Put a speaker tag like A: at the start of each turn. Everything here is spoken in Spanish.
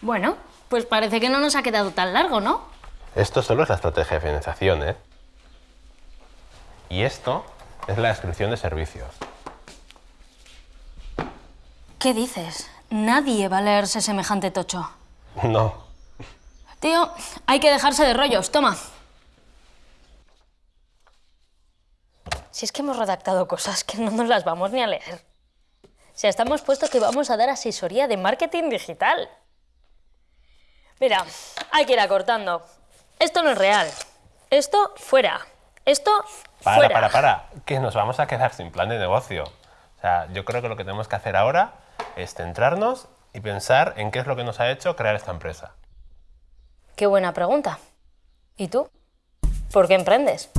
A: Bueno, pues parece que no nos ha quedado tan largo, ¿no?
B: Esto solo es la estrategia de financiación, ¿eh? Y esto es la descripción de servicios.
A: ¿Qué dices? Nadie va a leerse semejante tocho.
B: No.
A: Tío, hay que dejarse de rollos. Toma. Si es que hemos redactado cosas que no nos las vamos ni a leer. Sea, estamos puestos que vamos a dar asesoría de marketing digital. Mira, hay que ir acortando. Esto no es real. Esto, fuera. Esto,
B: Para,
A: fuera.
B: para, para, que nos vamos a quedar sin plan de negocio. O sea, yo creo que lo que tenemos que hacer ahora es centrarnos y pensar en qué es lo que nos ha hecho crear esta empresa.
A: Qué buena pregunta. ¿Y tú? ¿Por qué emprendes?